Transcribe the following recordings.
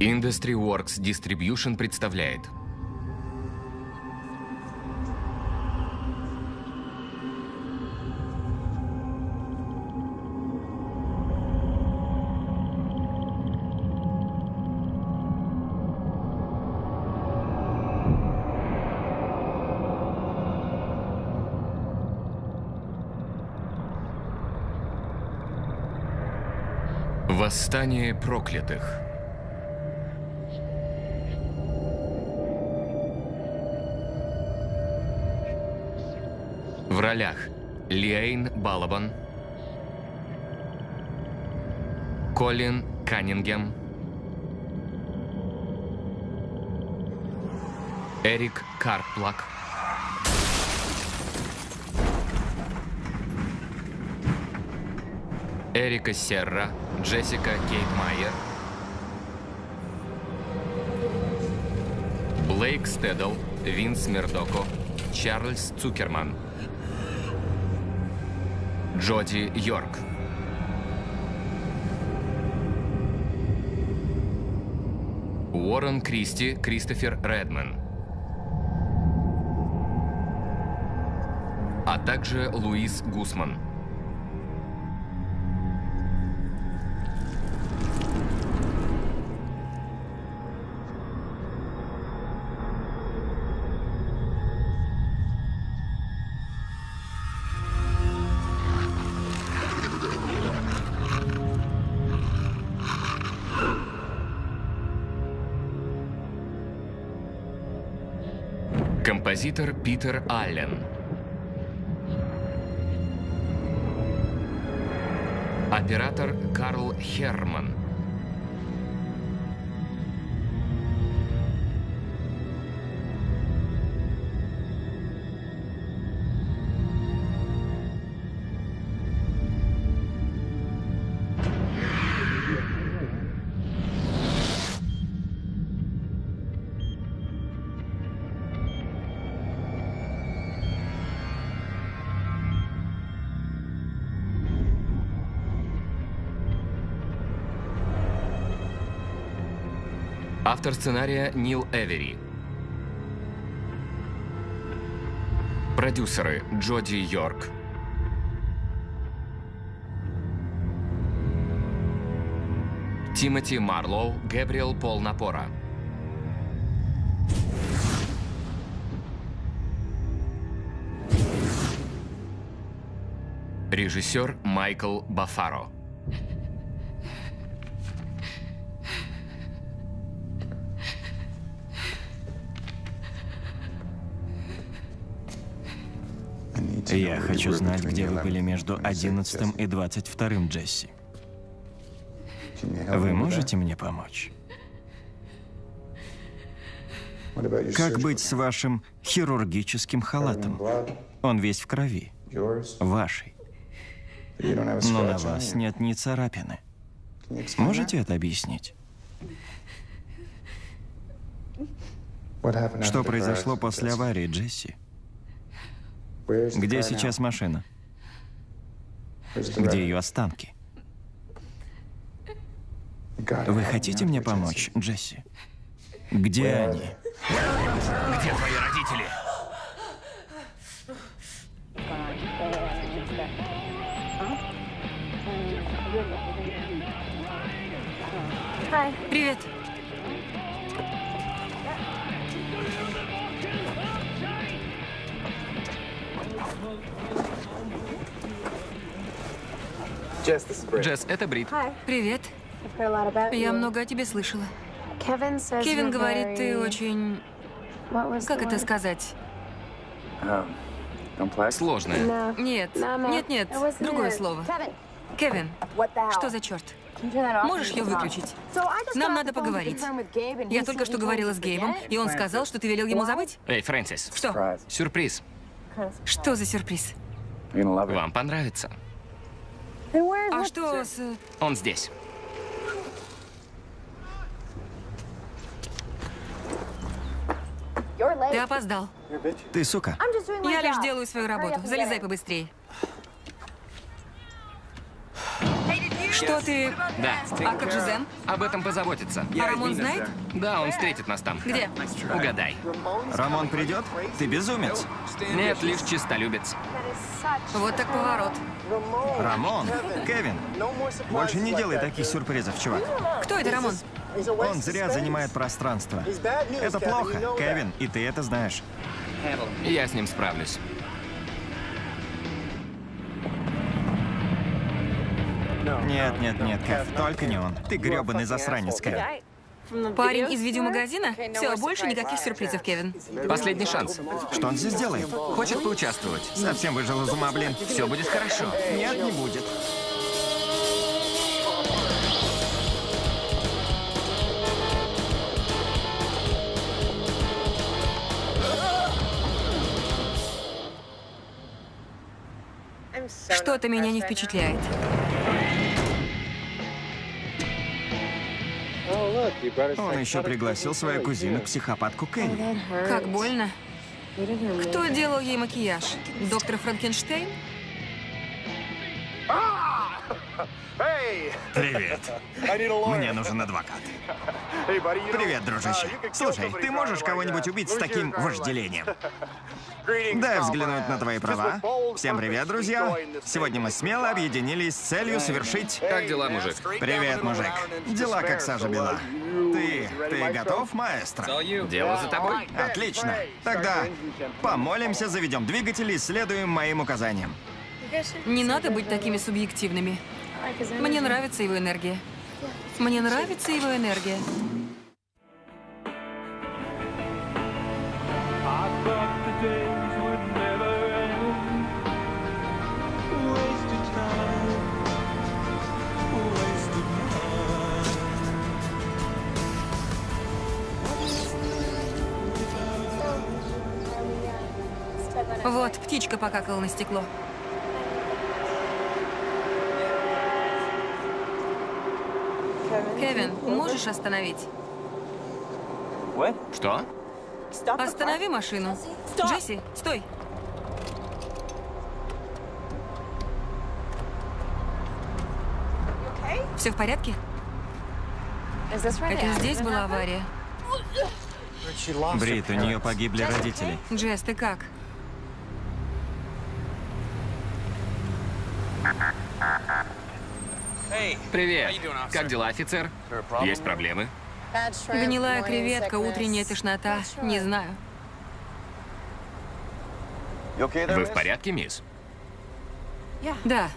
Industry Works Distribution представляет. Восстание проклятых В ролях Лиэйн Балабан Колин Каннингем Эрик Карплак. Эрика Серра, Джессика Кейт Майер, Блейк Стедл, Винс Мердоко, Чарльз Цукерман, Джоди Йорк. Уоррен Кристи, Кристофер Редман. А также Луис Гусман. Композитор Питер Аллен. Оператор Карл Херман. Автор сценария Нил Эвери. Продюсеры Джоди Йорк. Тимоти Марлоу, Гэбриэл Пол Напора. Режиссер Майкл Бафаро. Я хочу знать, где вы были между 11 и 22 Джесси. Вы можете мне помочь? Как быть с вашим хирургическим халатом? Он весь в крови. Вашей. Но на вас нет ни царапины. Можете это объяснить? Что произошло после аварии, Джесси? Где сейчас машина? Где ее останки? Вы хотите мне помочь, Джесси? Где они? Где твои родители? Привет. Джесс, это Брит. Привет. Я много о тебе слышала. Кевин говорит, ты очень... Как это сказать? Сложное. Нет, нет, нет, другое слово. Кевин, что за черт? Можешь ее выключить? Нам надо поговорить. Я только что говорила с Гейбом, и он сказал, что ты велел ему забыть. Эй, Фрэнсис. Что? Сюрприз. Что за сюрприз? Вам понравится. А что с... Он здесь. Ты опоздал. Ты сука. Я лишь делаю свою работу. Залезай побыстрее. Что ты... Да. А как же Зен? Об этом позаботиться. А Рамон знает? Да, он встретит нас там. Где? Угадай. Рамон придет? Ты безумец. Нет, лишь чистолюбец. Вот так поворот. Рамон, Кевин, больше не делай таких сюрпризов, чувак. Кто это Рамон? Он зря занимает пространство. Это плохо, Кевин, и ты это знаешь. Я с ним справлюсь. Нет, нет, нет, Кев, только не он. Ты грёбаный засранец, Кев. Парень из видеомагазина? Все, больше никаких сюрпризов, Кевин. Последний шанс. Что он здесь делает? Хочет поучаствовать. Совсем выжил из ума, блин. Все будет хорошо. Нет, не будет. Что-то меня не впечатляет. Он еще пригласил свою кузину, психопатку Кенни. Как больно. Кто делал ей макияж? Доктор Франкенштейн? Привет. Мне нужен адвокат. Привет, дружище. Слушай, ты можешь кого-нибудь убить с таким вожделением? Дай взглянуть на твои права. Всем привет, друзья. Сегодня мы смело объединились с целью совершить... Как дела, мужик? Привет, мужик. Дела как сажа бела. Ты... ты готов, маэстро? Дело за тобой. Отлично. Тогда помолимся, заведем двигатель и следуем моим указаниям. Не надо быть такими субъективными. Мне нравится его энергия. Мне нравится его энергия. Вот, птичка покакала на стекло. Кевин, можешь остановить? Что? Останови машину. Джесси, стой. Все в порядке? Это здесь была авария. Брит, у нее погибли родители. Джесс, ты как? Привет. Как дела, офицер? Есть проблемы? Гнилая креветка, утренняя тошнота. Не знаю. Вы в порядке, мисс? Да.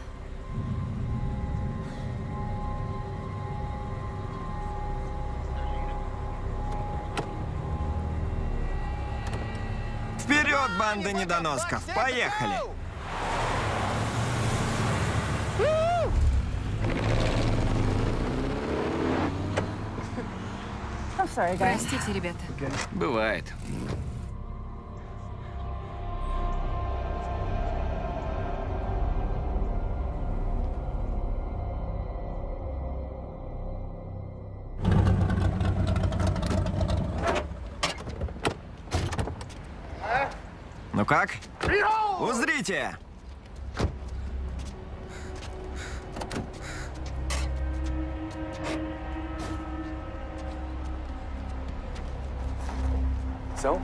Вперед, банда недоносков! Поехали! Простите, ребята. Бывает. Ну как? Узрите!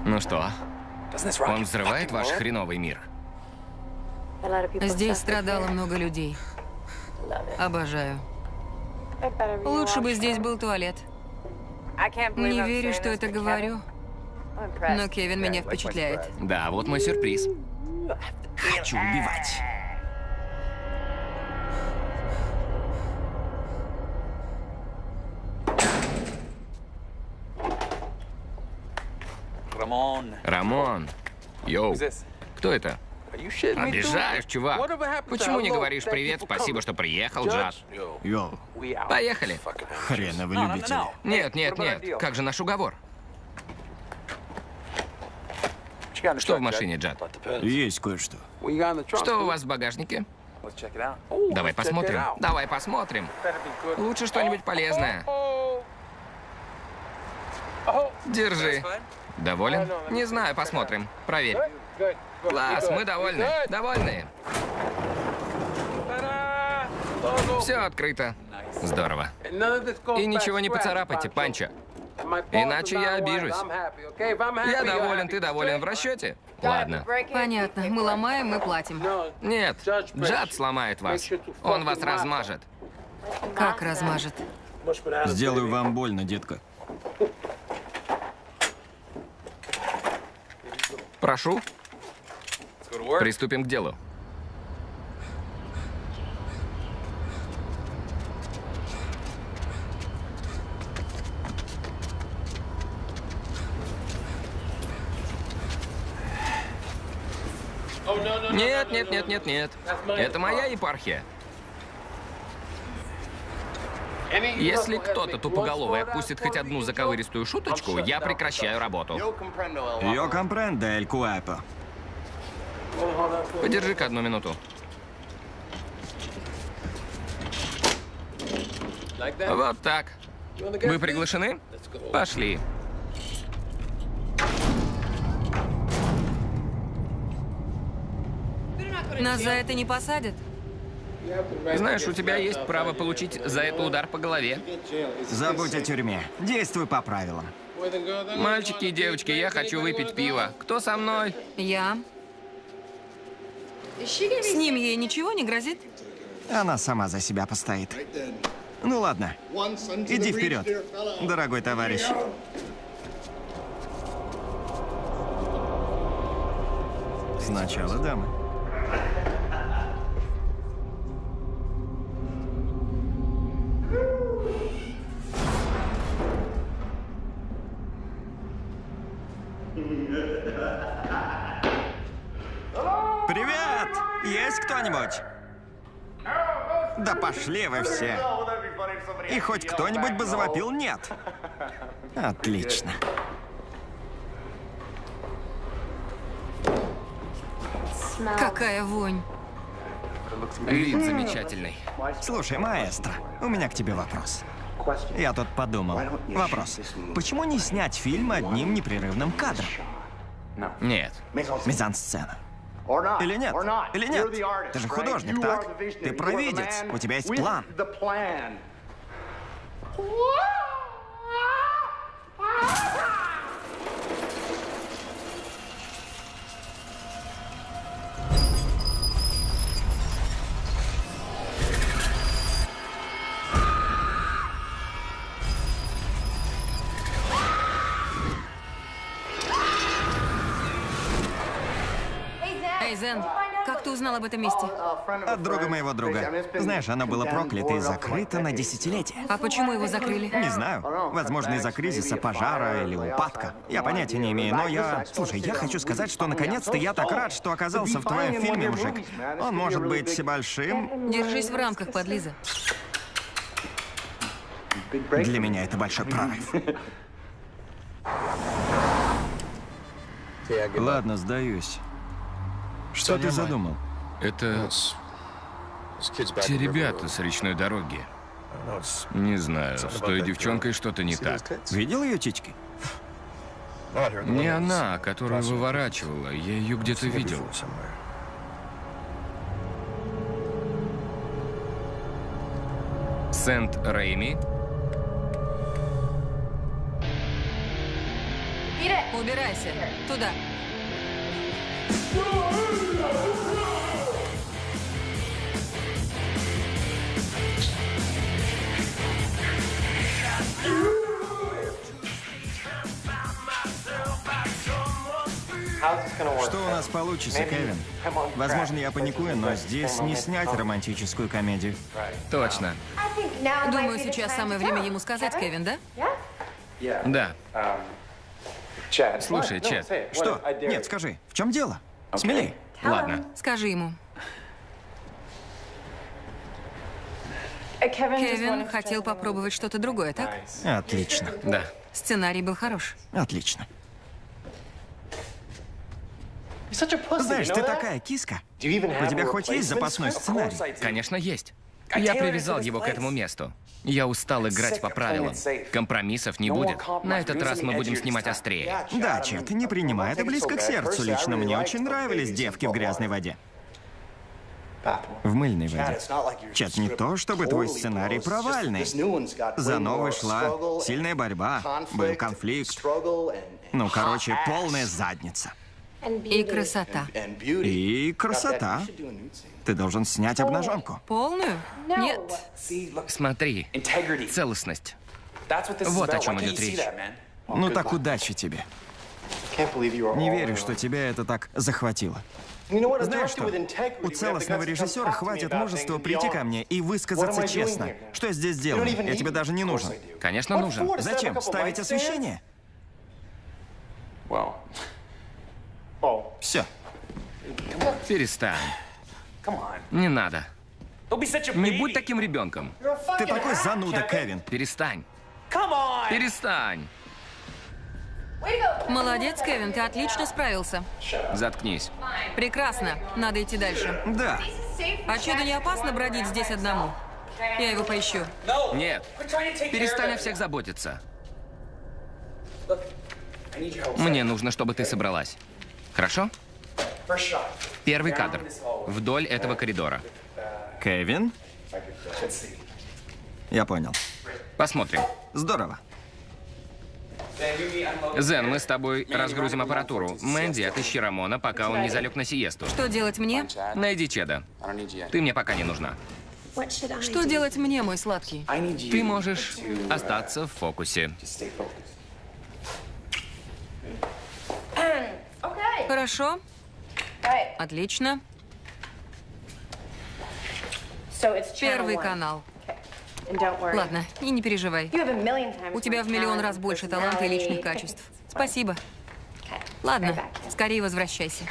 Ну что? Он взрывает ваш хреновый мир? Здесь страдало много людей. Обожаю. Лучше бы здесь был туалет. Не верю, что это говорю, но Кевин меня впечатляет. Да, вот мой сюрприз. Хочу убивать. Рамон. Йоу. Кто это? Обижаешь, чувак. Почему не говоришь привет, спасибо, что приехал, Джаш? Йоу, Поехали. хреновы любители. Нет, нет, нет. Как же наш уговор? Что в машине, Джад? Есть кое-что. Что у вас в багажнике? Давай посмотрим. Давай посмотрим. Лучше что-нибудь полезное. Держи. Доволен? Не знаю, посмотрим. Проверь. Класс, мы довольны. Довольны. Все открыто. Здорово. И ничего не поцарапайте, Панчо. Иначе я обижусь. Я доволен, ты доволен в расчете? Ладно. Понятно. Мы ломаем, мы платим. Нет, Джад сломает вас. Он вас размажет. Как размажет? Сделаю вам больно, детка. Прошу. Приступим к делу. Нет, нет, нет, нет, нет. Это моя епархия. Если кто-то тупоголовый отпустит хоть одну заковыристую шуточку, я прекращаю работу. Yo comprendo el cuerpo. Подержи-ка одну минуту. Вот так. Вы приглашены? Пошли. Нас за это не посадят? Знаешь, у тебя есть право получить за это удар по голове. Забудь о тюрьме. Действуй по правилам. Мальчики и девочки, я хочу выпить пиво. Кто со мной? Я. С ним ей ничего не грозит? Она сама за себя постоит. Ну ладно, иди вперед, дорогой товарищ. Сначала дамы. Привет! Есть кто-нибудь? Да пошли вы все. И хоть кто-нибудь бы завопил «нет». Отлично. Какая вонь. Вид замечательный. Слушай, маэстро, у меня к тебе вопрос. Я тут подумал. Вопрос. Почему не снять фильм одним непрерывным кадром? Нет. Мизансцена. Или нет? Или нет? Ты же художник, так? Ты провидец. У тебя есть план. Эй, Зен, как ты узнал об этом месте? От друга моего друга. Знаешь, оно было проклято и закрыто на десятилетия. А почему его закрыли? Не знаю. Возможно, из-за кризиса, пожара или упадка. Я понятия не имею, но я... Слушай, я хочу сказать, что наконец-то я так рад, что оказался в твоем фильме, мужик. Он может быть большим. Держись в рамках, подлиза. Для меня это большой прорыв. Ладно, сдаюсь. Что ты задумал? Это те ребята с речной дороги. Не знаю, с той девчонкой что-то не так. Видел ее тички? Не она, которую выворачивала. Я ее где-то видел. Сент-Рейми? Убирайся. Туда. Что у нас получится, Кевин? Возможно, я паникую, но здесь не снять романтическую комедию. Точно. Думаю, сейчас самое время ему сказать, Кевин, да? Да. Слушай, Чет, Что? Нет, скажи, в чем дело? Смелей. ладно. Скажи ему. Кевин хотел попробовать что-то другое, так? Отлично, Да. Сценарий был хорош. отлично. Знаешь, ты такая киска. У тебя хоть есть запасной сценарий? Конечно, есть. Я привязал его к этому месту. Я устал играть по правилам. Компромиссов не будет. На этот раз мы будем снимать острее. Да, Чет, не принимай это близко к сердцу. Лично мне очень нравились девки в грязной воде. В мыльной воде. Чет, не то, чтобы твой сценарий провальный. За новой шла сильная борьба, был конфликт. Ну, короче, полная задница. И красота. И красота. Ты должен снять обнаженку. Полную? Нет. Смотри, целостность. Вот о чем идет речь. Ну так удачи тебе. Не верю, что тебя это так захватило. Знаешь что? У целостного режиссера хватит мужества прийти ко мне и высказаться честно. Что я здесь делаю? Я тебе даже не нужен. Конечно, нужен. Зачем? Ставить освещение? Все. Перестань. Не надо. Не будь таким ребенком. Ты такой зануда, Кевин. Перестань. Перестань. Молодец, Кевин, ты отлично справился. Заткнись. Прекрасно. Надо идти дальше. Да. А чудо не опасно бродить здесь одному? Я его поищу. Нет. Перестань о всех заботиться. Мне нужно, чтобы ты собралась. Хорошо? Первый кадр. Вдоль этого коридора. Кевин? Я понял. Посмотрим. Здорово. Зен, мы с тобой разгрузим аппаратуру. Мэнди, отыщи Рамона, пока он не залег на сиесту. Что делать мне? Найди Чеда. Ты мне пока не нужна. Что делать мне, мой сладкий? Ты можешь остаться в фокусе. Хорошо. Отлично. Первый канал. Ладно, и не переживай. У тебя в миллион раз больше таланта и личных качеств. Спасибо. Ладно, скорее возвращайся.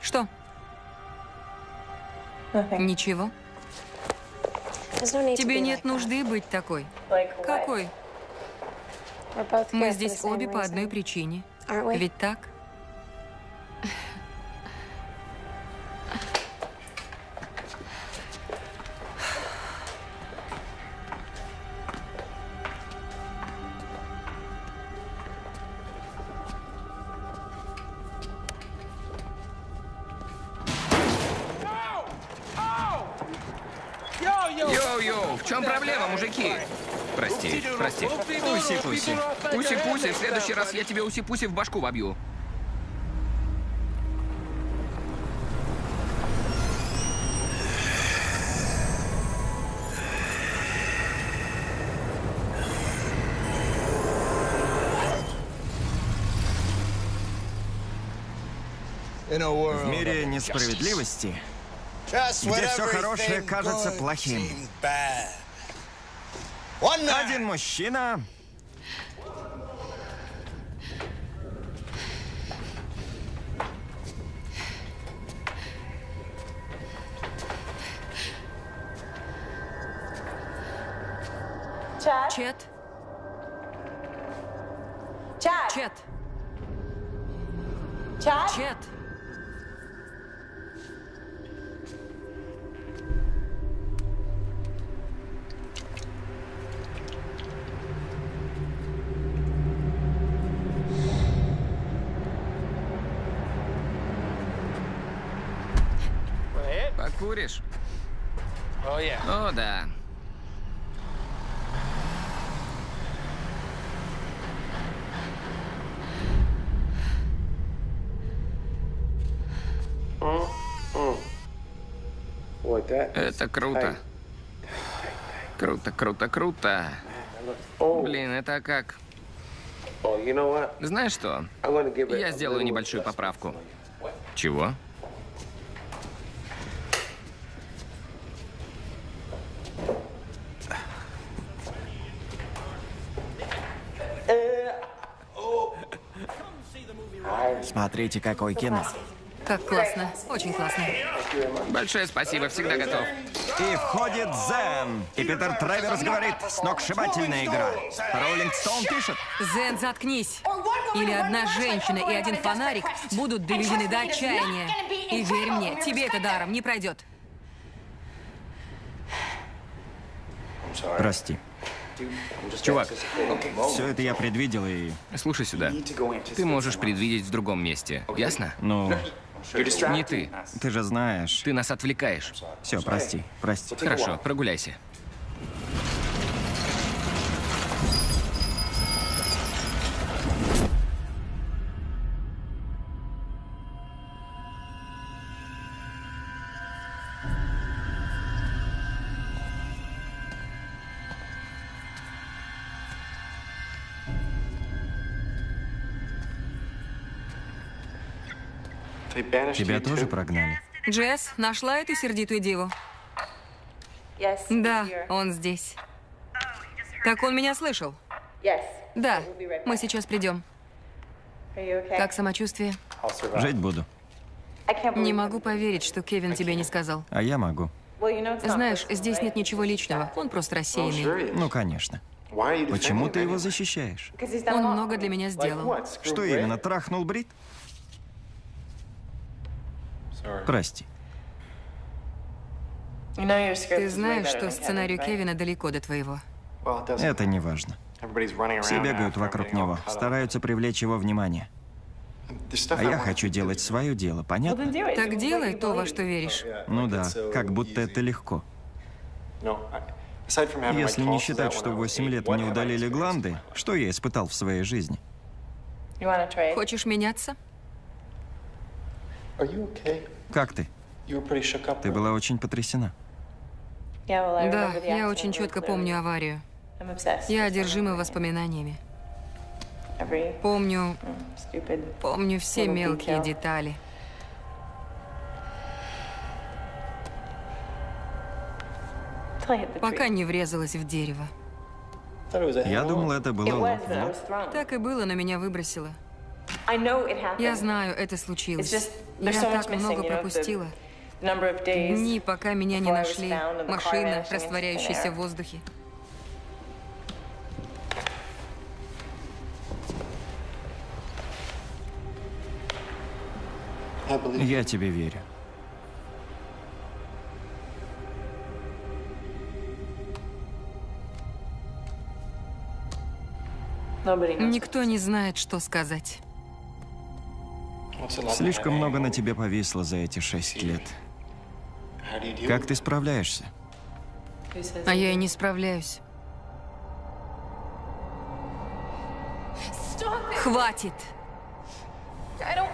Что? Ничего. Тебе нет нужды быть такой. Какой? Мы здесь обе по одной причине. Ведь так? Чем проблема, мужики? Прости, прости. Уси-пуси. Уси-пуси, в следующий раз я тебе уси-пуси в башку вобью. В мире несправедливости, где все хорошее кажется плохим. Один мужчина Чет? Чет? Чет? Покуришь? О, да. Это круто. Круто, круто, круто. Блин, это как... Знаешь что? Я сделаю небольшую поправку. Чего? Смотрите, какое кино. Как классно. Очень классно. Большое спасибо, всегда готов. И входит Зен. И Питер Треверс говорит, сногсшибательная игра. Роллинг Стоун пишет. Зен, заткнись. Или одна женщина и один фонарик будут доведены до отчаяния. И верь мне, тебе это даром не пройдет. Прости. Чувак, Все это я предвидел и... слушай сюда. Ты можешь предвидеть в другом месте, ясно? Ну, Не ты. ты же знаешь. Ты нас отвлекаешь. Все, прости, прости. Хорошо, прогуляйся. Тебя тоже прогнали? Джесс, нашла эту сердитую деву? Да, он здесь. Так он меня слышал? Да, мы сейчас придем. Как самочувствие? Жить буду. Не могу поверить, что Кевин тебе не сказал. А я могу. Знаешь, здесь нет ничего личного. Он просто рассеянный. Ну, конечно. Почему ты его защищаешь? Он много для меня сделал. Что именно, трахнул Брит? Прости. Ты знаешь, что сценарий Кевина далеко до твоего. Это не важно. Все бегают вокруг него, стараются привлечь его внимание. А я хочу делать свое дело, понятно? Так делай то, во что веришь. Ну да, как будто это легко. Если не считать, что в 8 лет мне удалили гланды, что я испытал в своей жизни? Хочешь меняться? Как ты? Ты была очень потрясена. Да, я очень четко помню аварию. Я одержима воспоминаниями. Помню, помню все мелкие детали. Пока не врезалась в дерево. Я думал, это было лоб. Так и было, но меня выбросило. Я знаю, это случилось. Я так много пропустила. Дни, пока меня не нашли. Машина, растворяющаяся в воздухе. Я тебе верю. Никто не знает, что сказать. Слишком много на тебе повисло за эти шесть лет. Как ты справляешься? А я и не справляюсь. Хватит!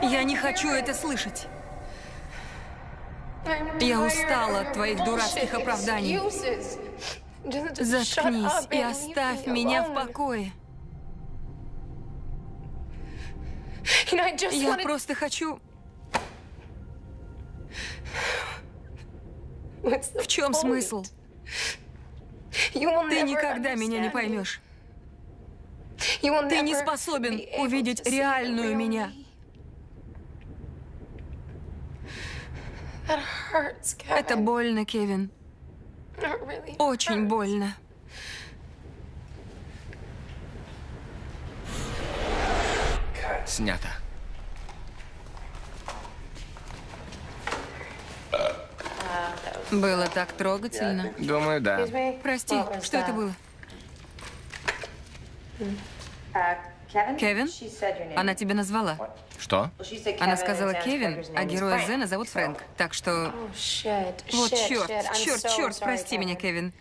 Я не хочу это слышать. Я устала от твоих дурацких оправданий. Заткнись и оставь меня в покое. Я просто хочу... В чем смысл? Ты никогда меня не поймешь. Ты не способен увидеть реальную меня. Это больно, Кевин. Очень больно. Снято. Было так трогательно. Думаю, да. Прости, что это было? Кевин? Она тебя назвала. Что? Она сказала Кевин, а героя Зена зовут Фрэнк. Так что... Вот черт, черт, черт, прости меня, Кевин.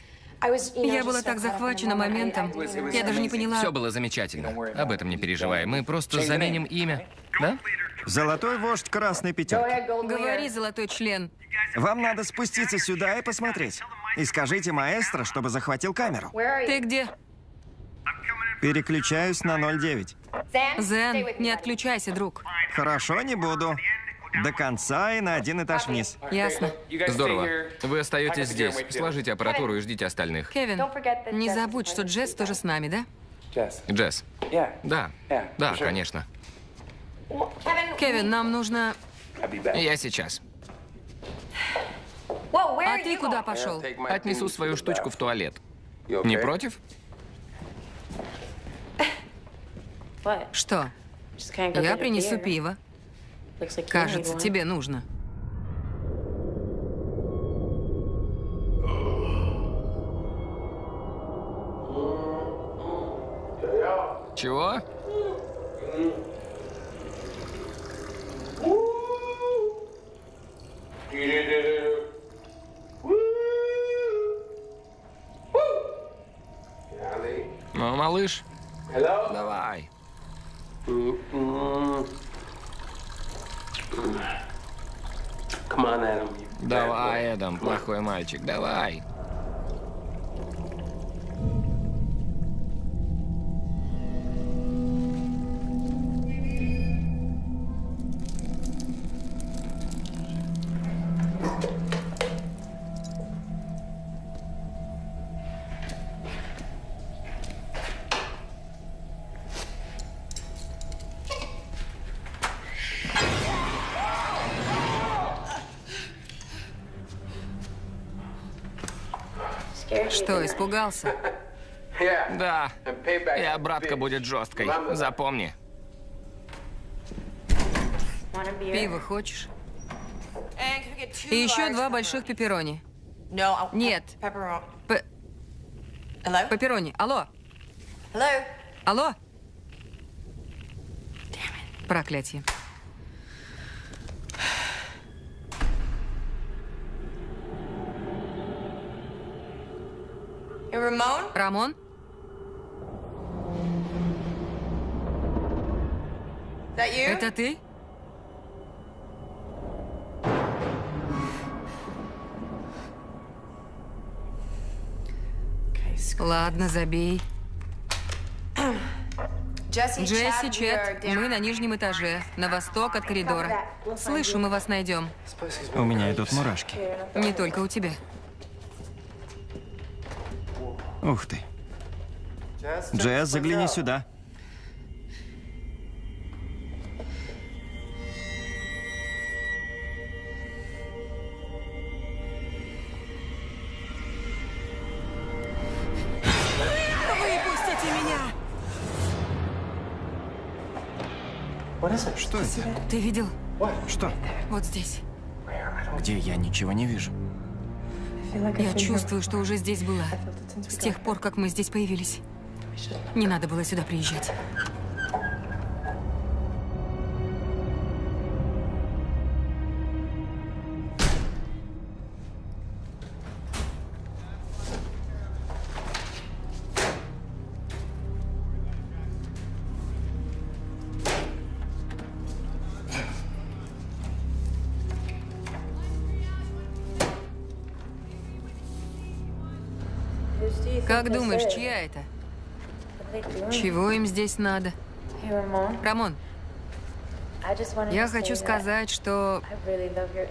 Я была так захвачена моментом. Я даже не поняла... Все было замечательно. Об этом не переживай. Мы просто заменим имя. Да? Золотой вождь красной пятерки. Говори, золотой член. Вам надо спуститься сюда и посмотреть. И скажите маэстро, чтобы захватил камеру. Ты где? Переключаюсь на 09. Зен, не отключайся, друг. Хорошо, не буду. До конца и на один этаж вниз. Ясно. Здорово. Вы остаетесь здесь. Сложите аппаратуру и ждите остальных. Кевин, не забудь, что Джесс тоже с нами, да? Джесс. Да. Да, конечно. Кевин, нам нужно... Я сейчас. А ты куда пошел? Отнесу свою штучку в туалет. Не против? Что? Я принесу пиво. Кажется, тебе нужно. Чего? Ну, малыш, давай. Давай, Эдам, плохой мальчик, давай. Что, испугался? Да. И обратка будет жесткой. Запомни. Пиво хочешь? И еще два больших пепперони. Нет. П... Пепперони. Алло. Алло. Проклятие. Рамон? Это ты? Ладно, забей. Джесси, Чет, мы на нижнем этаже, на восток от коридора. Слышу, мы вас найдем. У меня идут мурашки. Не только у тебя. Ух ты. Джесс, загляни сюда. Выпустите меня! Что это? Ты видел? Что? Вот здесь. Где я ничего не вижу. Я чувствую, что уже здесь была. С тех пор, как мы здесь появились. Не надо было сюда приезжать. Чего им здесь надо? Рамон, я хочу сказать, что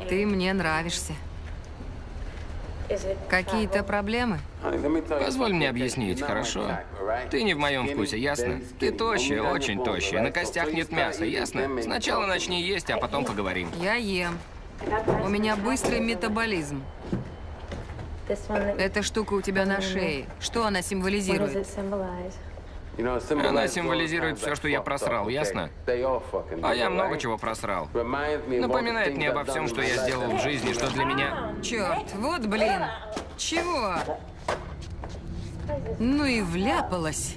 ты мне нравишься. Какие-то проблемы? Позволь мне объяснить, хорошо? Ты не в моем вкусе, ясно? Ты тощая, очень тощая. На костях нет мяса, ясно? Сначала начни есть, а потом поговорим. Я ем. У меня быстрый метаболизм. Эта штука у тебя на шее. Что она символизирует? Она символизирует все, что я просрал, ясно? А я много чего просрал. Напоминает мне обо всем, что я сделал в жизни, что для меня... Черт, вот блин. Чего? Ну и вляпалась.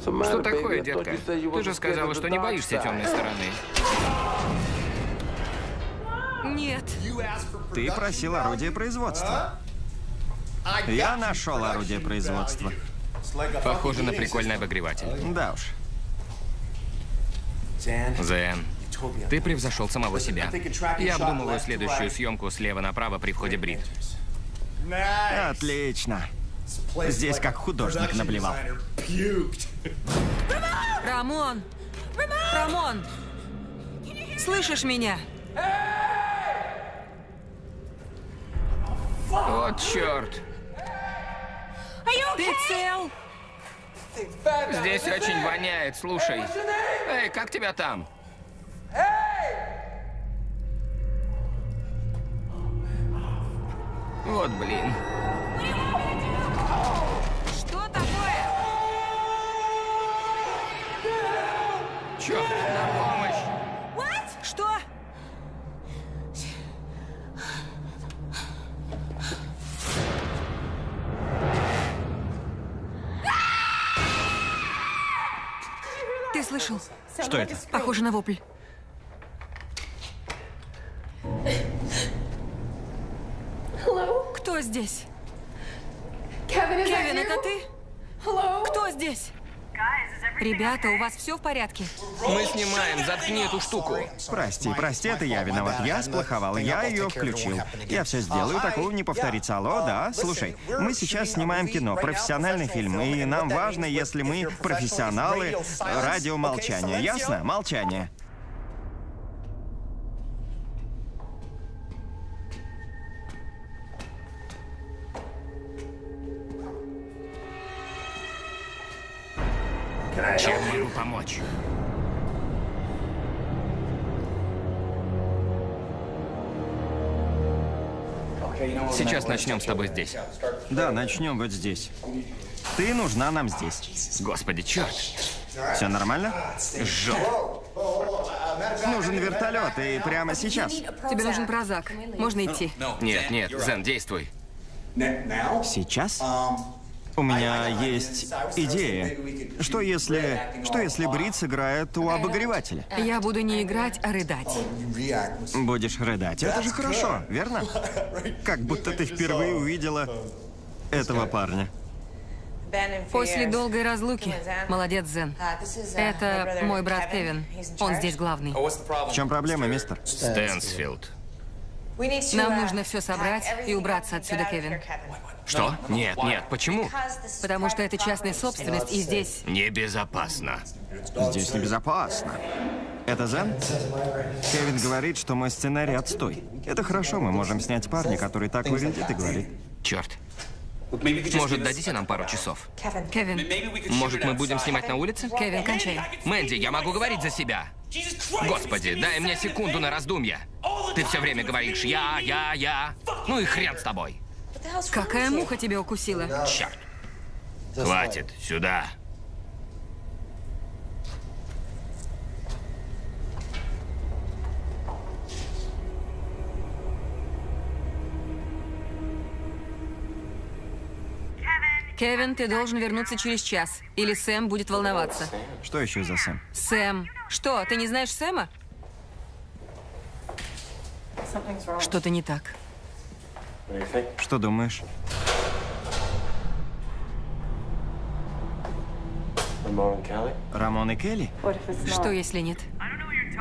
Что такое, детка? Ты же сказала, что не боишься темной стороны. Нет. Ты просил орудие производства. Я нашел орудие производства. Похоже на прикольный обогреватель. Да уж. Зен, ты превзошел самого себя. Я обдумываю следующую съемку слева направо при входе Брит. Отлично. Здесь как художник наблевал. Рамон! Рамон! Слышишь меня? Вот черт. Ты цел? Здесь очень воняет, слушай. Эй, как тебя там? Вот блин. Что такое? Черт, на помощь. Слышал? Что это? Похоже на вопль. Кто здесь? Кевин, это ты? Кто здесь? Ребята, у вас все в порядке? Мы снимаем, заткни эту штуку. Прости, прости, это я виноват. Я сплоховал, я ее включил. Я все сделаю, такого не повторится. Алло, да? Слушай, мы сейчас снимаем кино, профессиональный фильм, и нам важно, если мы профессионалы радиомолчания. Ясно? Молчание. Чем могу помочь? Сейчас начнем с тобой здесь. Да, начнем вот здесь. Ты нужна нам здесь. Господи, черт. Все нормально? Жжет. Нужен вертолет, и прямо сейчас. Тебе нужен прозак. Можно идти. Нет, нет, Зен, действуй. Сейчас? У меня есть идея. Что если... Что если Брит сыграет у обогревателя? Я буду не играть, а рыдать. Будешь рыдать. Это же хорошо, верно? Как будто ты впервые увидела этого парня. После долгой разлуки. Молодец, Зен. Это мой брат Кевин. Он здесь главный. В чем проблема, мистер? Стэнсфилд. Нам нужно все собрать и убраться отсюда, Кевин. Что? Нет, нет, почему? Потому что это частная собственность, и здесь... Небезопасно. Здесь небезопасно. Это Зен? Кевин говорит, что мой сценарий отстой. Это хорошо, мы можем снять парня, который так выглядит и говорит. Черт. Может, дадите нам пару часов? Кевин, Может, мы будем снимать на улице? Кевин, кончай. Мэнди, я могу говорить за себя. Господи, дай мне секунду на раздумье. Ты все время говоришь «я, я, я». Ну и хрен с тобой. Какая муха тебя укусила? Черт. Хватит, сюда. Кевин, ты должен вернуться через час, или Сэм будет волноваться. Что еще за Сэм? Сэм. Что, ты не знаешь Сэма? Что-то не так. Что думаешь? Рамон и Келли? Что, если нет?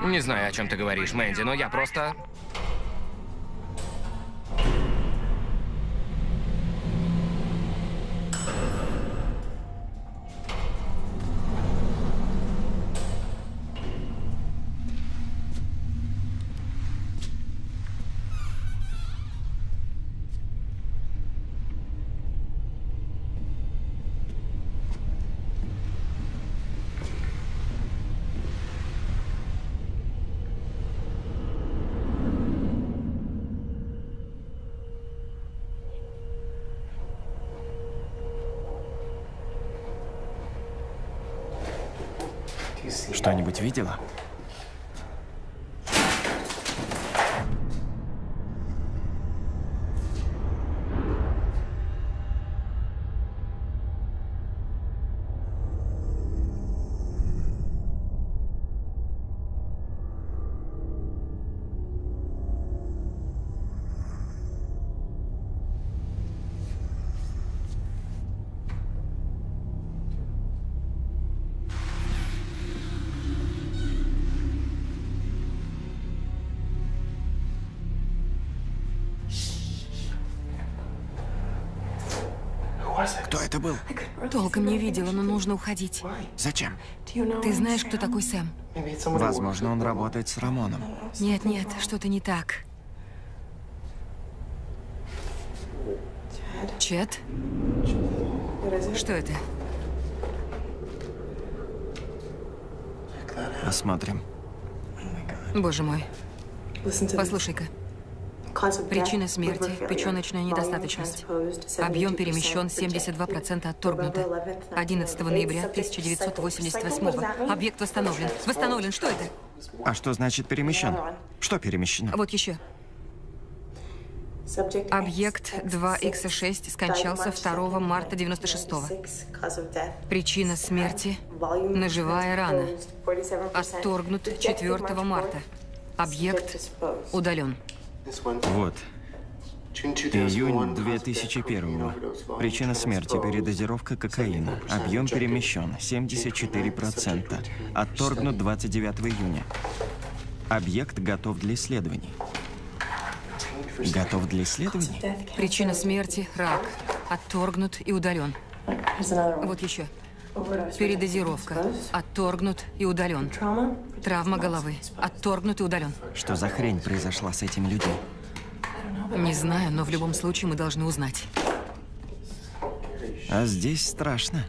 Не знаю, о чем ты говоришь, Мэнди, но я просто... Что-нибудь видела? Это был? Толком не видела, но нужно уходить. Зачем? Ты знаешь, кто такой Сэм? Возможно, он работает с Рамоном. Нет, нет, что-то не так. Чет? Что это? Посмотрим. Боже мой. Послушай-ка. Причина смерти – печеночная недостаточность. Объем перемещен, 72% отторгнуто. 11 ноября 1988 Объект восстановлен. Восстановлен. Что это? А что значит перемещен? Что перемещено? Вот еще. Объект 2Х6 скончался 2 марта 96-го. Причина смерти – ножевая рана. Отторгнут 4 марта. Объект удален. Вот. Июнь 2001 Причина смерти – передозировка кокаина. Объем перемещен – 74%. Отторгнут 29 июня. Объект готов для исследований. Готов для исследований? Причина смерти – рак. Отторгнут и удален. Вот еще. Передозировка. Отторгнут и удален. Травма головы. Отторгнут и удален. Что за хрень произошла с этим людьми? Не знаю, но в любом случае мы должны узнать. А здесь страшно.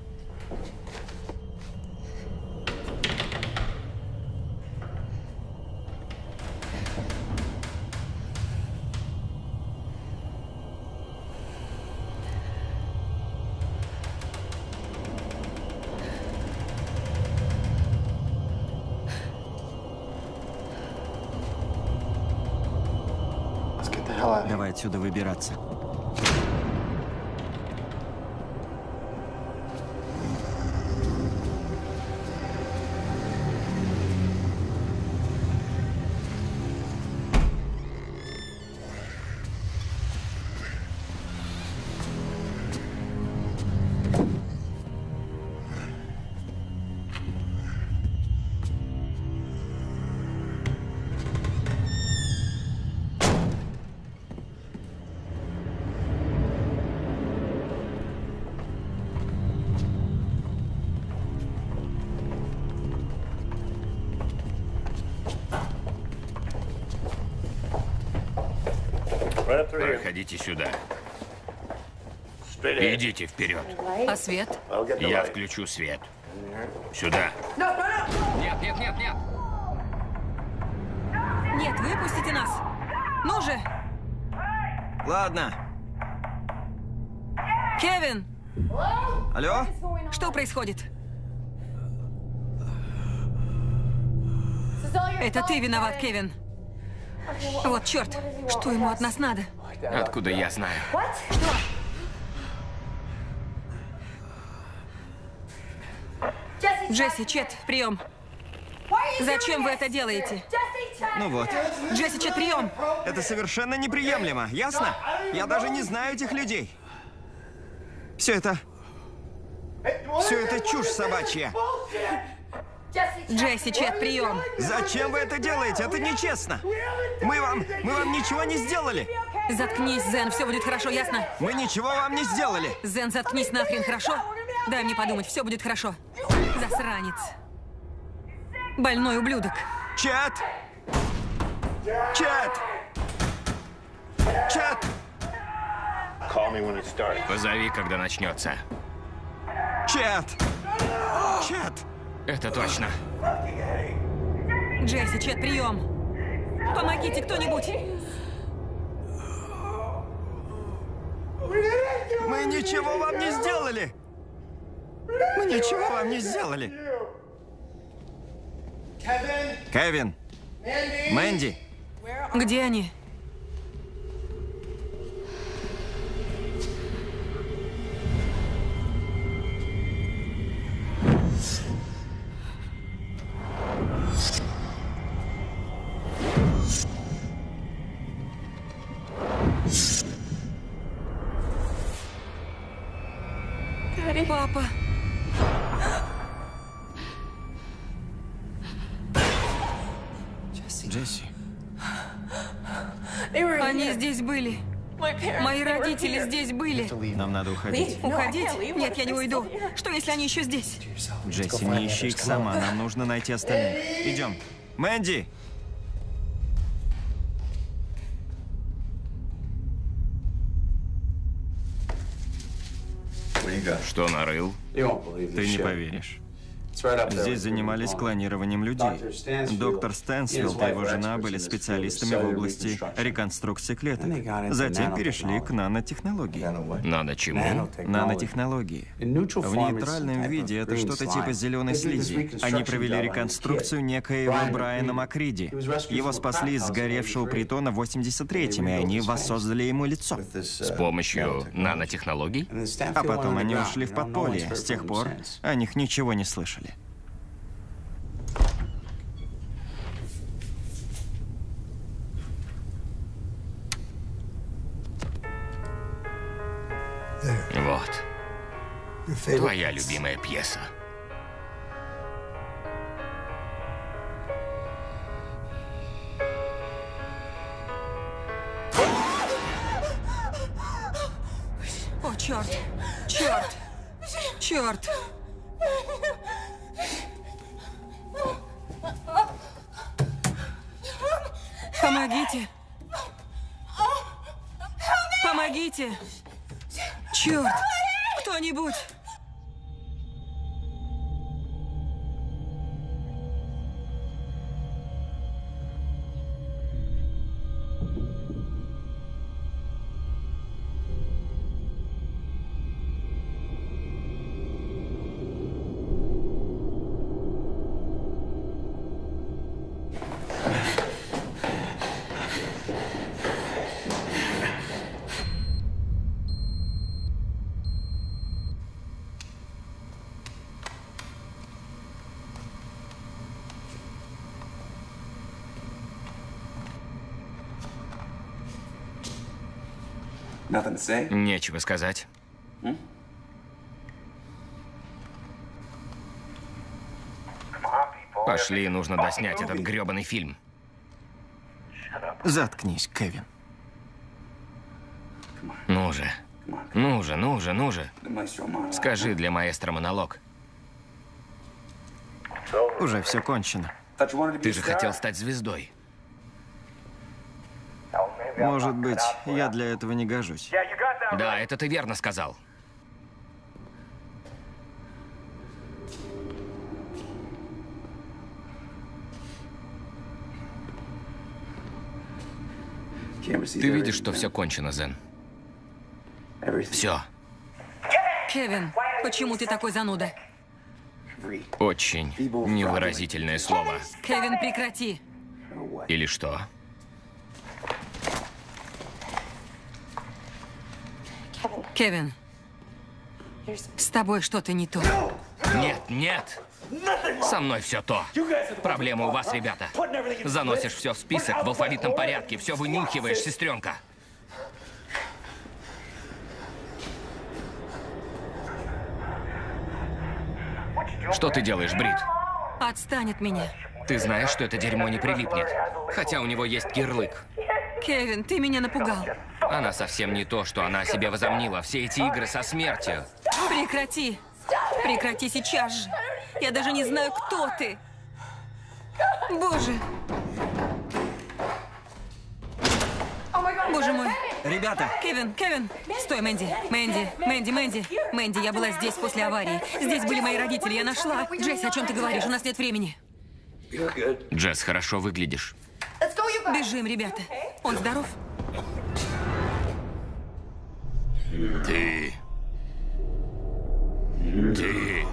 Давай Проходите сюда. Идите вперед. А свет? Я включу свет. Сюда. Нет, нет, нет, нет. Нет, выпустите нас. Ну же. Ладно. Кевин! Алло? Что происходит? Это ты виноват, Кевин. Вот черт, что ему от нас надо? Откуда я знаю? Что? Джесси, Чет, прием. Зачем вы это делаете? Ну вот. Джесси, Чет, прием. Это совершенно неприемлемо, ясно? Я даже не знаю этих людей. Все это... Все это чушь собачья. Джесси, Чет, прием. Зачем вы это делаете? Это нечестно. Мы вам... Мы вам ничего не сделали. Заткнись, Зен, все будет хорошо, ясно? Мы ничего вам не сделали. Зен, заткнись нахрен, хорошо? Дай мне подумать, все будет хорошо. Засранец. Больной ублюдок. Чет! Чет! Чет! Позови, когда начнется. Чет! Чет! Это точно. Джесси, Чет, прием. Помогите кто-нибудь. Мы ничего вам не сделали! Мы ничего вам не сделали! Кевин! Мэнди! Где они? Нам надо уходить. Уходить? Нет, я не уйду. Что, если они еще здесь? Джесси, не ищи их сама. Нам нужно найти остальных. Идем. Мэнди! Что нарыл? Ты не поверишь. Здесь занимались клонированием людей. Доктор Стэнсфилд и его жена были специалистами в области реконструкции клеток. Затем перешли к нанотехнологии. Надо чему? Нанотехнологии. В нейтральном виде это что-то типа зеленой слизи. Они провели реконструкцию некоего Брайана Макриди. Его спасли из сгоревшего притона в 83-м, и они воссоздали ему лицо. С помощью нанотехнологий? А потом они ушли в подполье. С тех пор о них ничего не слышали. Вот. Твоя любимая пьеса. О, черт! Черт! Черт! Помогите! Помогите! Черт! Кто-нибудь! Нечего сказать. Пошли, нужно доснять этот грёбаный фильм. Заткнись, Кевин. Ну же. Ну же, ну же, ну же. Скажи для маэстро монолог. Уже все кончено. Ты же хотел стать звездой. Может быть, я для этого не гожусь. Да, это ты верно сказал. Ты видишь, что все кончено, Зен. Все. Кевин, почему ты такой зануда? Очень невыразительное слово. Кевин, прекрати. Или что? Кевин, с тобой что-то не то. Нет, нет. Со мной все то. Проблема у вас, ребята. Заносишь все в список в алфавитном порядке, все вынюхиваешь, сестренка. Что ты делаешь, Брит? Отстань от меня. Ты знаешь, что это дерьмо не прилипнет. Хотя у него есть ярлык. Кевин, ты меня напугал. Она совсем не то, что она о себе возомнила. Все эти игры со смертью. Прекрати. Прекрати сейчас же. Я даже не знаю, кто ты. Боже. Боже мой. Ребята! Кевин, Кевин! Стой, Мэнди. Мэнди, Мэнди, Мэнди. Мэнди, я была здесь после аварии. Здесь были мои родители, я нашла. Джесси, о чем ты говоришь? У нас нет времени. Джесс, хорошо выглядишь. Бежим, ребята. Он здоров? Ты... Ты...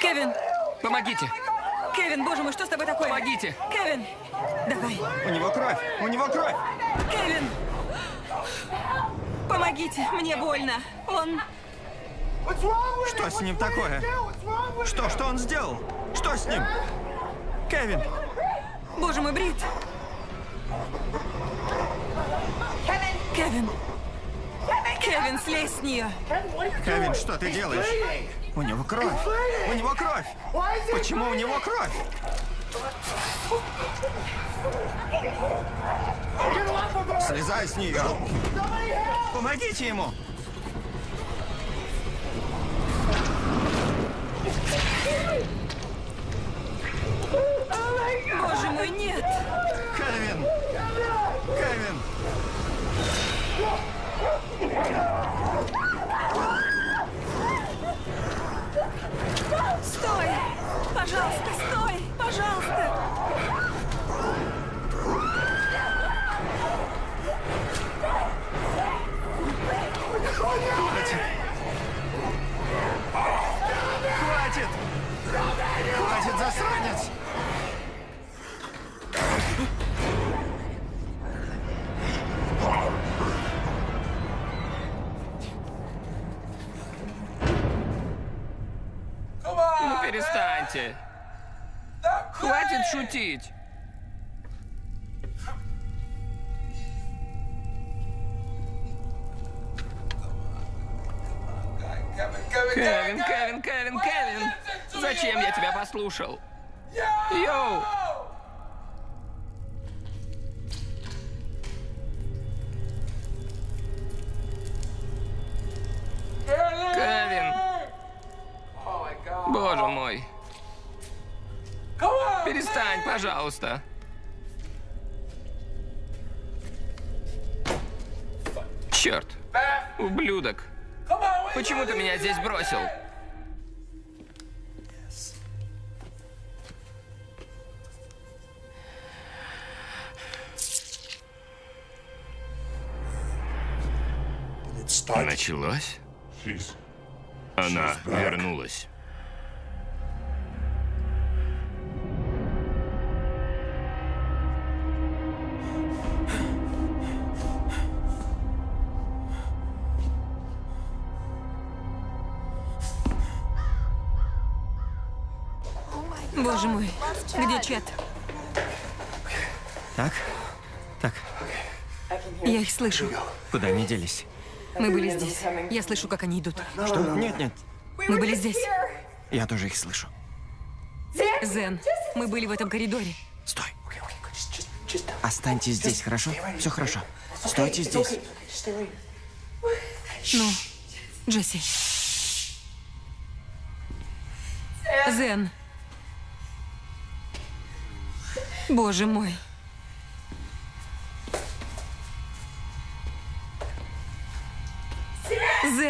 Кевин! Помогите! Кевин, боже мой, что с тобой такое? Помогите! Кевин! Давай. У него кровь! У него кровь! Кевин! Помогите, мне больно. Он... Что с ним такое? Что, что он сделал? Что с ним? Кевин! Боже мой, Брит! Кевин! Кевин, слезь с нее! Кевин, что ты делаешь? У него кровь! У него кровь! Почему у него кровь? Слезай с нее! Помогите ему! Боже мой, нет! Кевин! Кевин! Тебя послушал? Йоу! Кевин! Боже мой! Перестань, пожалуйста! Черт! Ублюдок! Почему ты меня здесь бросил? Началось? Она вернулась. Боже мой, где Чет? Так? Так, Я их слышу. куда они делись? Мы были здесь. Я слышу, как они идут. Что? Нет, нет, Мы были здесь. я тоже их слышу. Зен, мы были в этом коридоре. Стой. Останьтесь здесь, хорошо? Все хорошо. Стойте здесь. Ну, Джесси. Зен. Боже мой.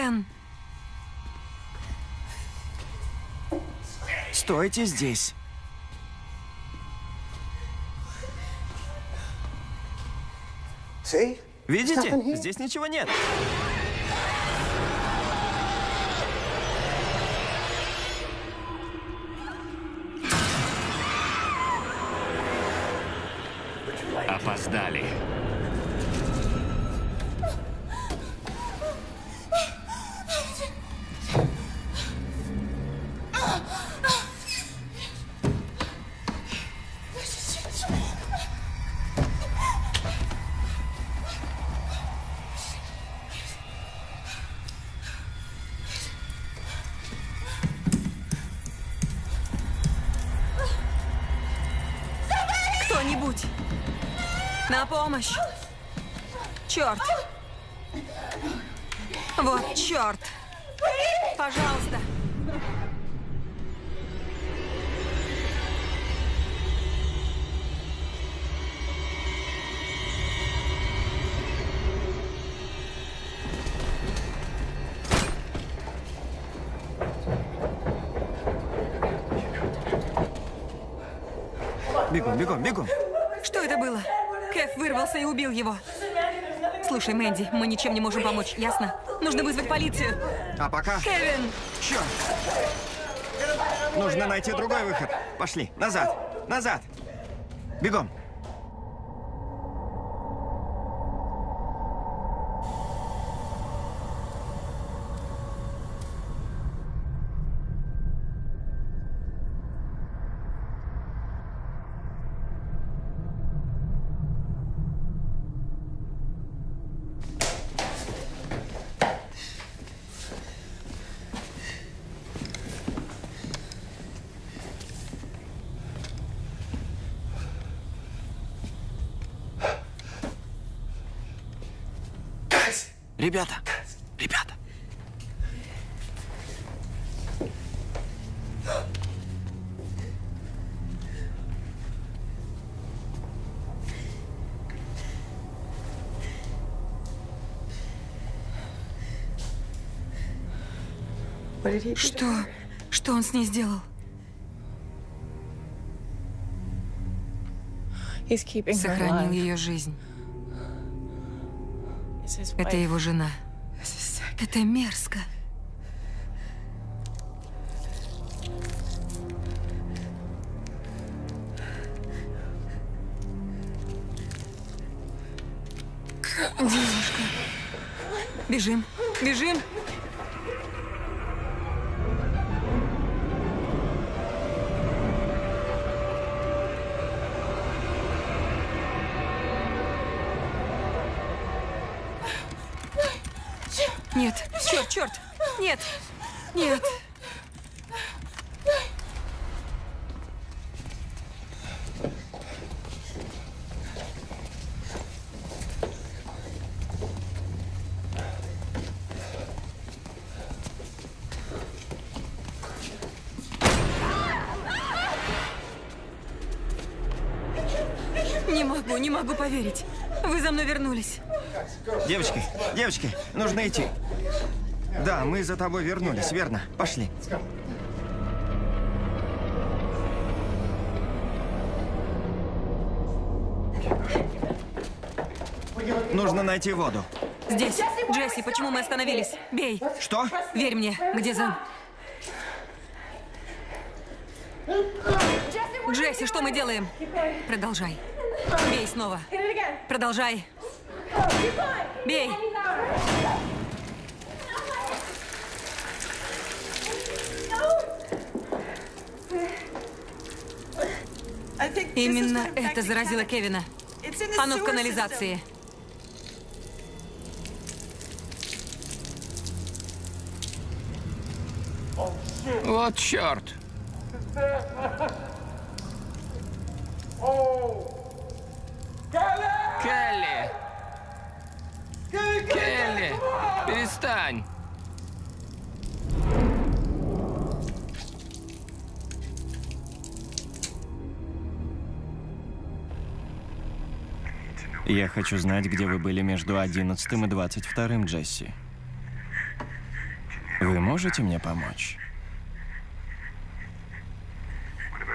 Зен. Стойте здесь. Видите? Здесь ничего нет. Помощь! Черт! Вот черт! Пожалуйста! Бегом, бегом, бегом. Что это было? Кэф вырвался и убил его. Слушай, Мэнди, мы ничем не можем помочь, ясно? Нужно вызвать полицию. А пока... Кевин! Черт! Нужно найти другой выход. Пошли. Назад. Назад. Бегом. Ребята, ребята. Что? Что он с ней сделал? Сохранил ее жизнь. Это его жена. Это мерзко. Могу, поверить. Вы за мной вернулись. Девочки, девочки, нужно идти. Да, мы за тобой вернулись, верно? Пошли. Нужно найти воду. Здесь. Джесси, почему мы остановились? Бей. Что? Верь мне. Где Зен? Джесси, что мы делаем? Продолжай. Бей снова. Продолжай. Бей. Именно это заразило Кевина. Оно в канализации. Вот черт. Келли! Келли! Перестань! Я хочу знать, где вы были между 11 и 22, Джесси. Вы можете мне помочь?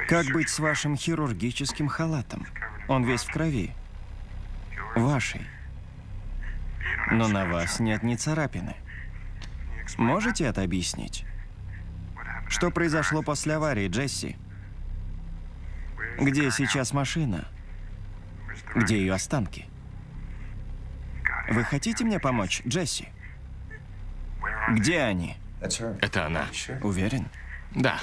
Как быть с вашим хирургическим халатом? Он весь в крови. Вашей. Но на вас нет ни царапины. Можете это объяснить? Что произошло после аварии, Джесси? Где сейчас машина? Где ее останки? Вы хотите мне помочь, Джесси? Где они? Это она. Уверен? Да.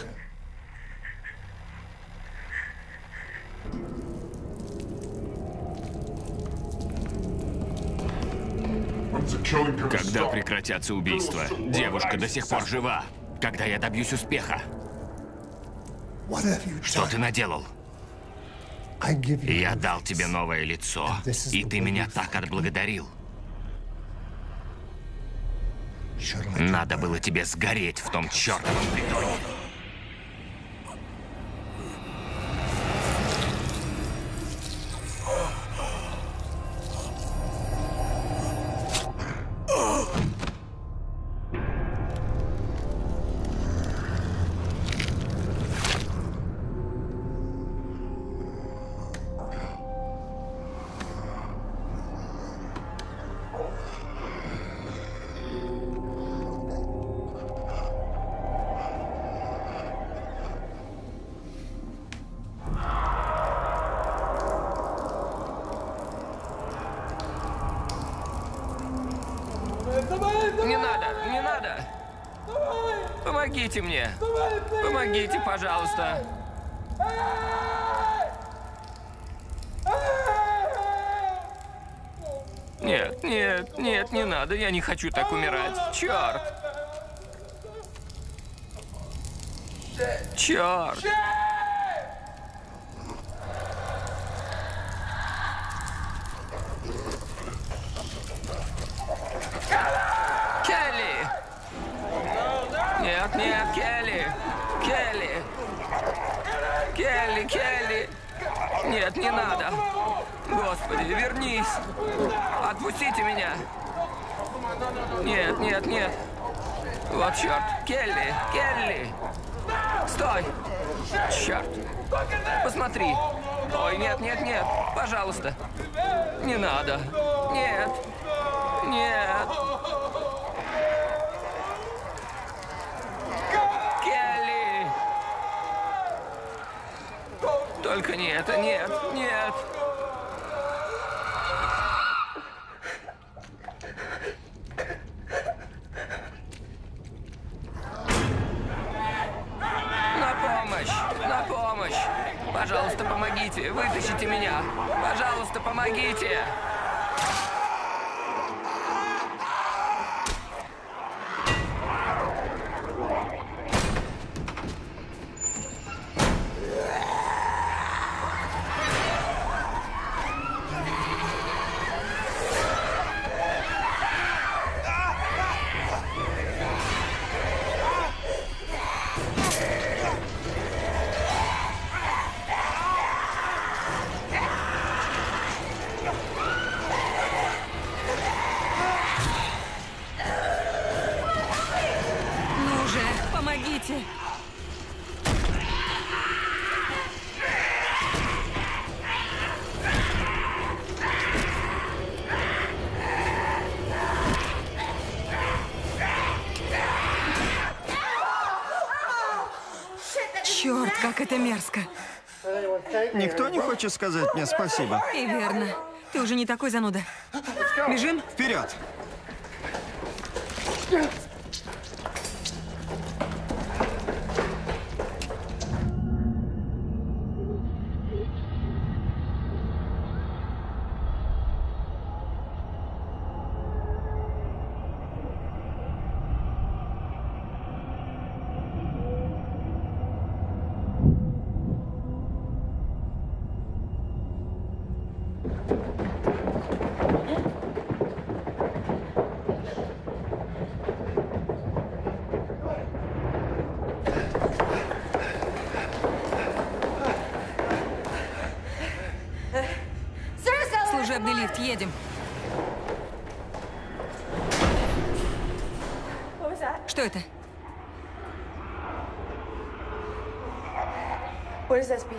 Когда прекратятся убийства? Девушка до сих пор жива. Когда я добьюсь успеха? Что ты наделал? Я дал тебе новое лицо, и ты меня так отблагодарил. Надо было тебе сгореть в том чертовом притоне. Помогите мне. Помогите, пожалуйста. Нет, нет, нет, не надо. Я не хочу так умирать. Черт. Черт. Это мерзко. Никто не хочет сказать мне спасибо. И верно. Ты уже не такой зануда. Бежим? Вперед!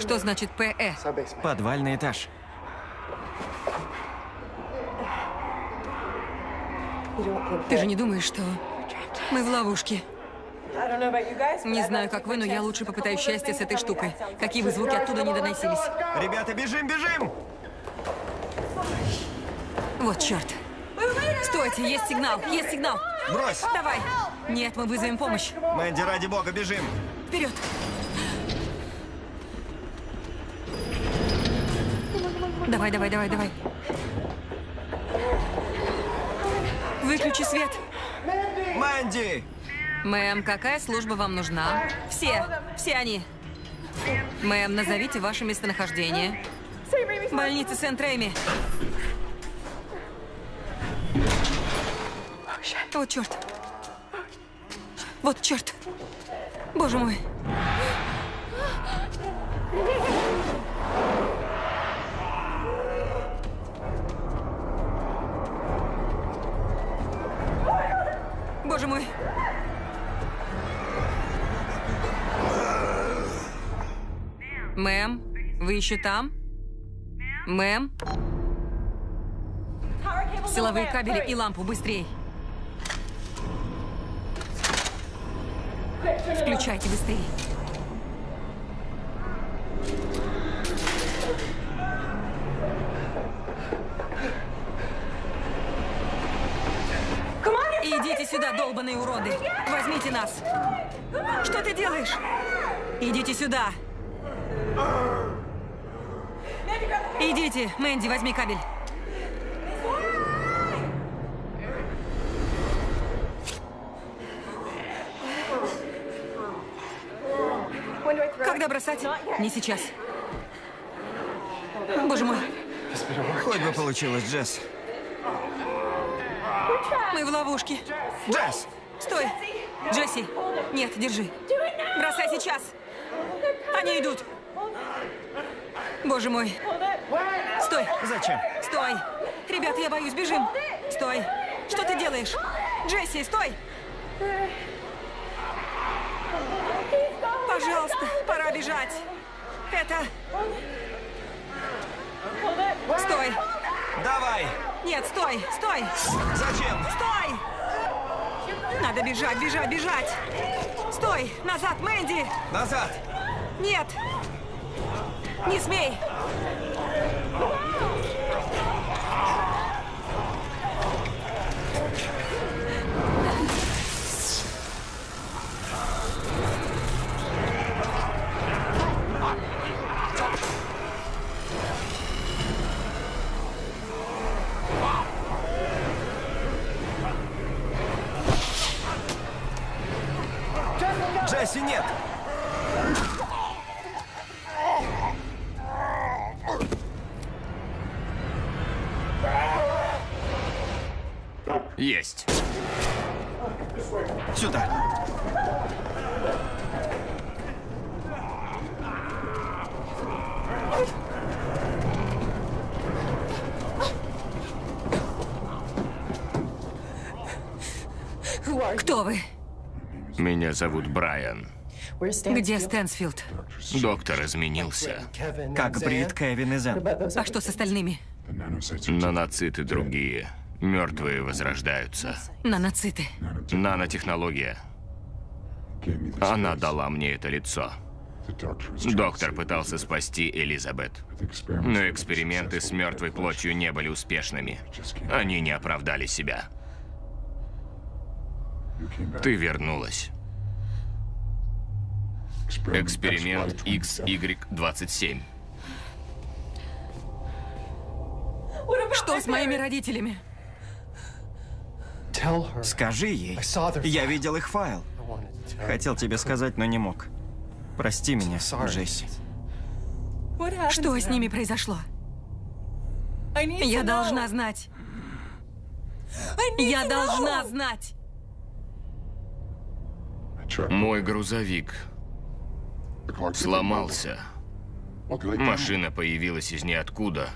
Что значит ПЭ? Подвальный этаж. Ты же не думаешь, что мы в ловушке? Не знаю, как вы, но я лучше попытаюсь счастья с этой штукой. Какие бы звуки оттуда не доносились. Ребята, бежим, бежим! Вот черт. Стойте, есть сигнал, есть сигнал. Брось! Давай. Нет, мы вызовем помощь. Мэнди, ради бога, бежим! Вперед. Давай, давай, давай, давай. Выключи свет. Мэнди! Мэм, какая служба вам нужна? Все, все они. Мэм, назовите ваше местонахождение. Больница Сент-Рейми. Вот черт. Вот черт. Боже мой. Мэм, вы еще там? Мэм? Силовые кабели и лампу, быстрей. Включайте быстрее. Идите сюда, долбаные уроды. Возьмите нас. Что ты делаешь? Идите сюда. Идите, Мэнди, возьми кабель. Когда бросать? Не сейчас. Боже мой, Хоть бы получилось, Джесс. мы в ловушке. Джесс! Стой! Джесси! Нет, держи. Бросай сейчас! Они идут! Боже мой. Стой. Зачем? Стой. Ребят, я боюсь, бежим. Стой. Что ты делаешь? Джесси, стой. Пожалуйста, пора бежать. Это... Стой. Давай. Нет, стой, стой. Зачем? Стой. Надо бежать, бежать, бежать. Стой, назад, Мэнди. Назад. Нет. Не смей. Джесси, нет! Есть. Сюда! Кто вы? Меня зовут Брайан. Где Стэнсфилд? Доктор изменился. Как Брит, Кевин и Зен. А что с остальными? Наноциты другие. Мертвые возрождаются. Наноциты. Нанотехнология. Она дала мне это лицо. Доктор пытался спасти Элизабет. Но эксперименты с мертвой плотью не были успешными. Они не оправдали себя. Ты вернулась. Эксперимент XY27. Что с моими родителями? Скажи ей. Я видел их файл. Хотел тебе сказать, но не мог. Прости меня, Джесси. Что с ними произошло? Я должна знать. Я должна знать. Мой грузовик сломался. Машина появилась из ниоткуда.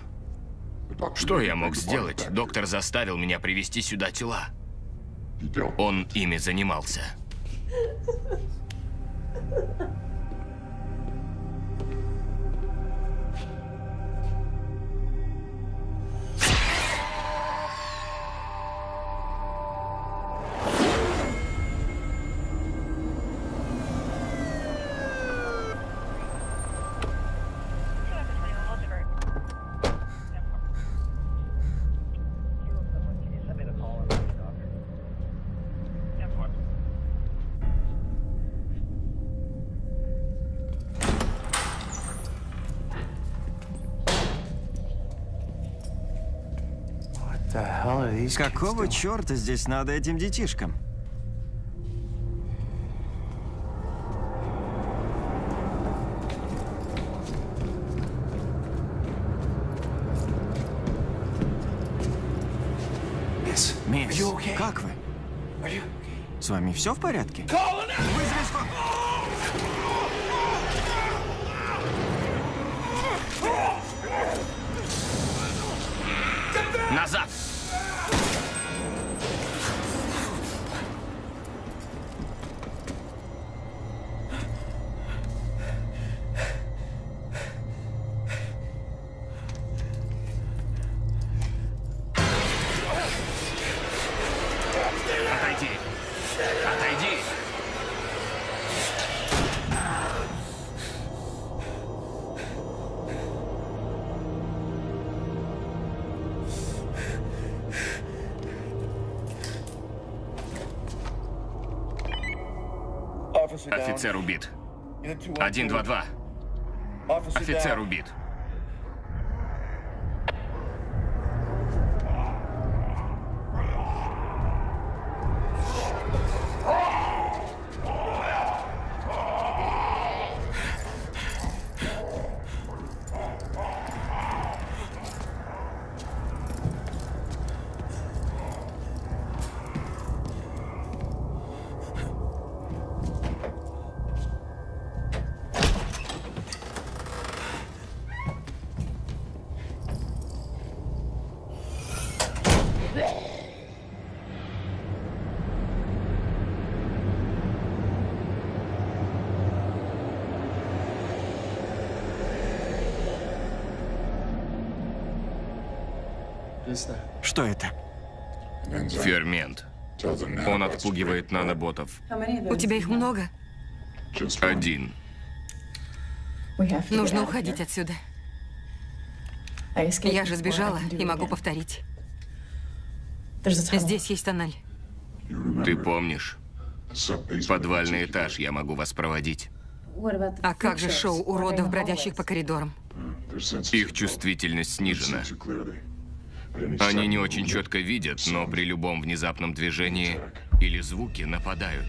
Что я мог сделать? Доктор заставил меня привезти сюда тела. Он ими занимался. Какого черта здесь надо этим детишкам? Мисс, как вы? С вами все в порядке? Офицер убит. Один, два, два. Офицер убит. Что это? Фермент. Он отпугивает наноботов. У тебя их много? Один. Нужно уходить отсюда. Я же сбежала и могу повторить. Здесь есть тоннель. Ты помнишь? Подвальный этаж, я могу вас проводить. А как же шоу уродов, бродящих по коридорам? Их чувствительность снижена. Они не очень четко видят, но при любом внезапном движении или звуке нападают.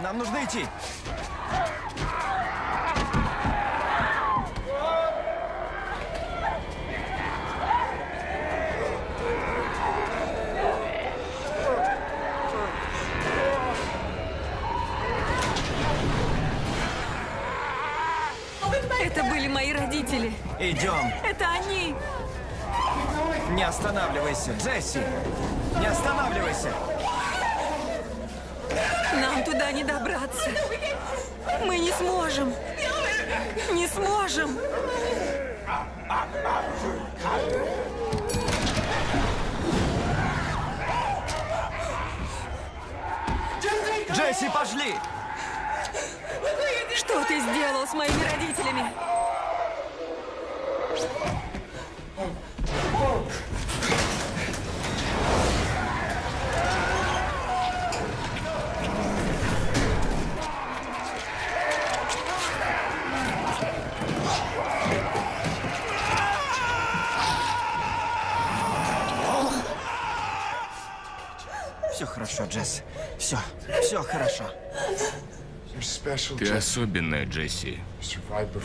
Нам нужно идти. Это были мои родители. Идем. Это они. Не останавливайся, Джесси! Не останавливайся! Нам туда не добраться. Мы не сможем. Не сможем. Джесси, пошли! Что ты сделал с моими родителями? Ты особенная, Джесси.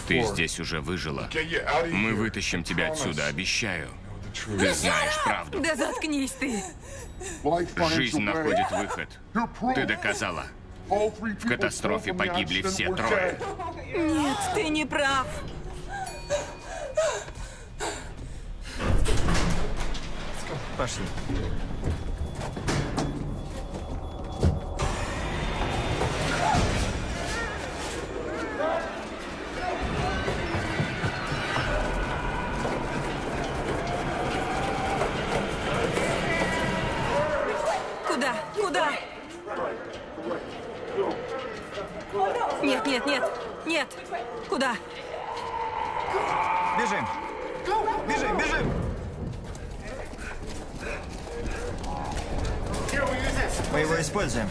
Ты здесь уже выжила. Мы вытащим тебя отсюда, обещаю. Ты знаешь правду. Да заткнись ты. Жизнь находит выход. Ты доказала. В катастрофе погибли все трое. Нет, ты не прав. Пошли. Нет. Куда? Бежим! Бежим, бежим! Мы его используем.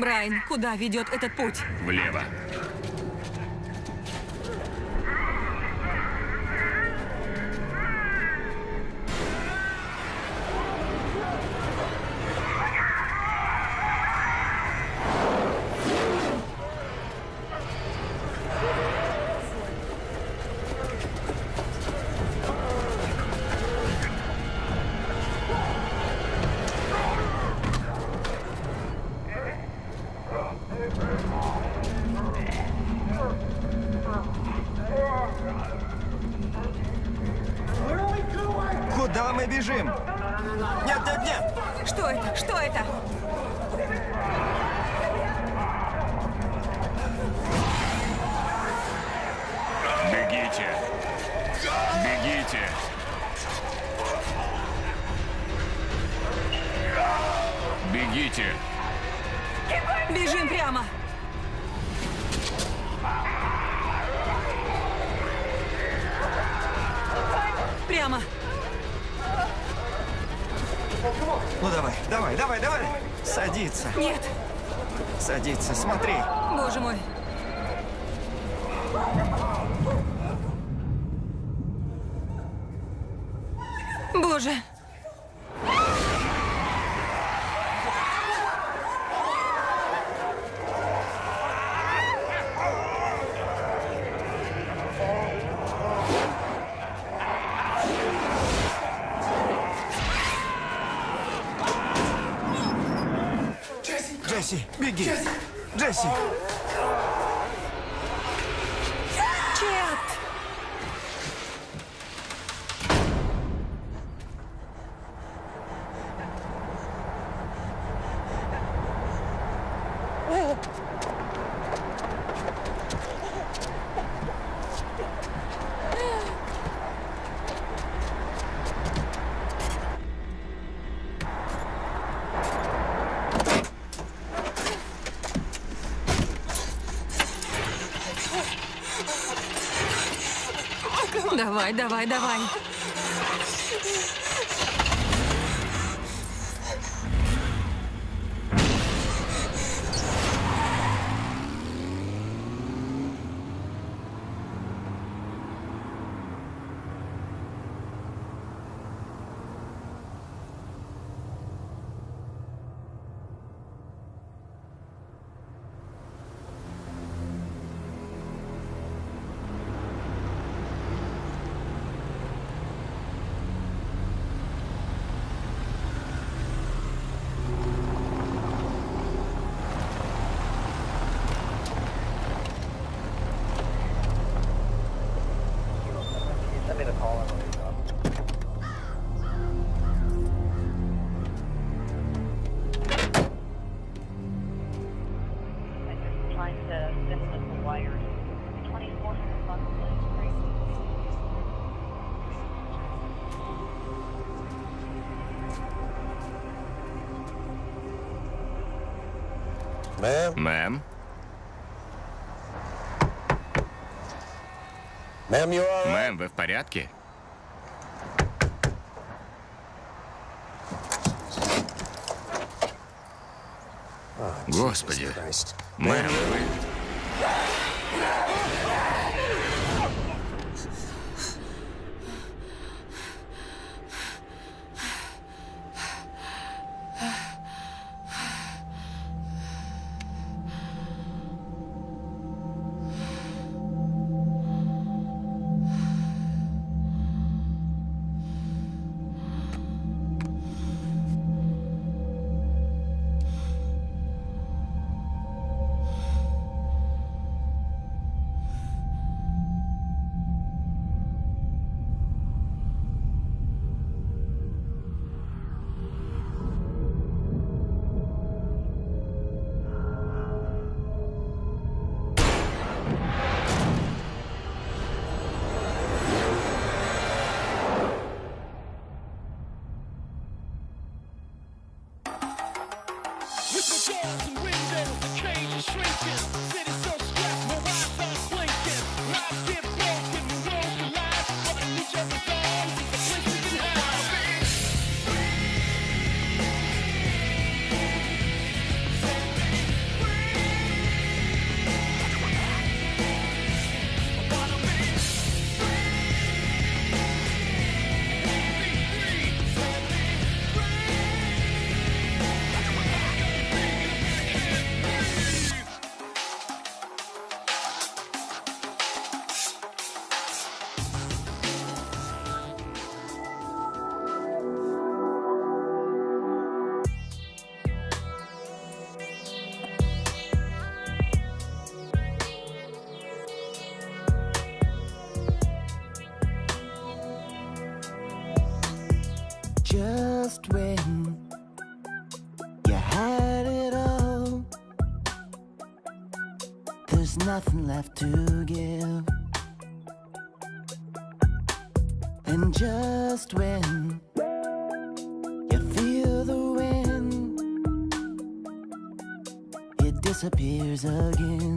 Брайан, куда ведет этот путь? Влево. Джесси! Давай, давай, давай. Мэм? Мэм, вы в порядке? Господи. Мэм, вы... disappears again.